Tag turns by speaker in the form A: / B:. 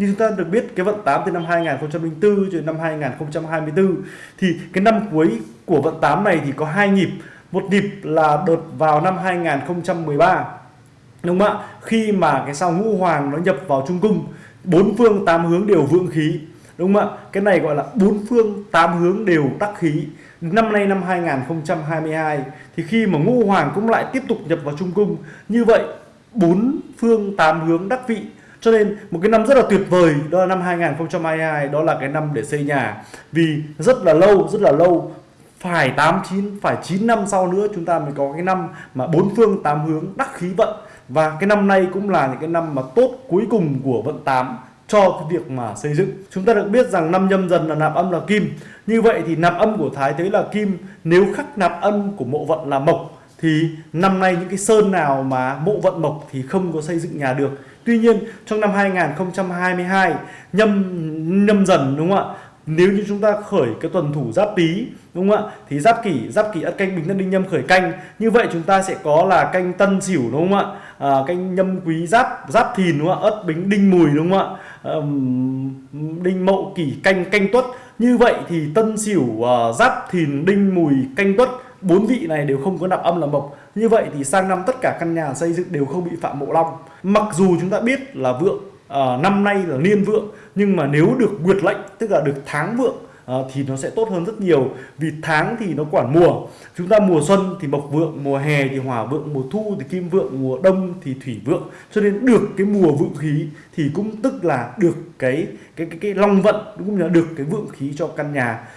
A: Như chúng ta được biết cái vận 8 từ năm 2004 cho đến năm 2024 thì cái năm cuối của vận 8 này thì có hai nhịp. Một nhịp là đợt vào năm 2013 đúng không ạ? Khi mà cái sao ngũ hoàng nó nhập vào trung cung, bốn phương tám hướng đều vượng khí. Đúng không ạ? Cái này gọi là bốn phương tám hướng đều đắc khí. Năm nay năm 2022 thì khi mà ngũ hoàng cũng lại tiếp tục nhập vào trung cung, như vậy bốn phương tám hướng đắc vị cho nên một cái năm rất là tuyệt vời, đó là năm 2022 đó là cái năm để xây nhà. Vì rất là lâu, rất là lâu, phải 8 9 phải 9 năm sau nữa chúng ta mới có cái năm mà bốn phương, tám hướng, đắc khí vận. Và cái năm nay cũng là những cái năm mà tốt cuối cùng của vận 8 cho cái việc mà xây dựng. Chúng ta được biết rằng năm nhâm dần là nạp âm là kim. Như vậy thì nạp âm của thái thế là kim. Nếu khắc nạp âm của mộ vận là mộc, thì năm nay những cái sơn nào mà mộ vận mộc thì không có xây dựng nhà được. Tuy nhiên trong năm 2022 nhâm nhâm dần đúng không ạ? Nếu như chúng ta khởi cái tuần thủ giáp tý đúng không ạ? Thì giáp kỷ giáp kỷ ất canh bình thân đinh nhâm khởi canh. Như vậy chúng ta sẽ có là canh tân sửu đúng không ạ? À, canh nhâm quý giáp giáp thìn đúng không ạ? Ất bính đinh mùi đúng không ạ? À, đinh mậu kỷ canh canh tuất. Như vậy thì tân sửu uh, giáp thìn đinh mùi canh tuất bốn vị này đều không có nạp âm là mộc như vậy thì sang năm tất cả căn nhà xây dựng đều không bị phạm mộ long. Mặc dù chúng ta biết là vượng uh, năm nay là niên vượng nhưng mà nếu được nguyệt lệnh tức là được tháng vượng uh, thì nó sẽ tốt hơn rất nhiều. Vì tháng thì nó quản mùa. Chúng ta mùa xuân thì mộc vượng mùa hè thì hỏa vượng mùa thu thì kim vượng mùa đông thì thủy vượng. Cho nên được cái mùa vượng khí thì cũng tức là được cái cái cái, cái long vận cũng là được cái vượng khí cho căn nhà.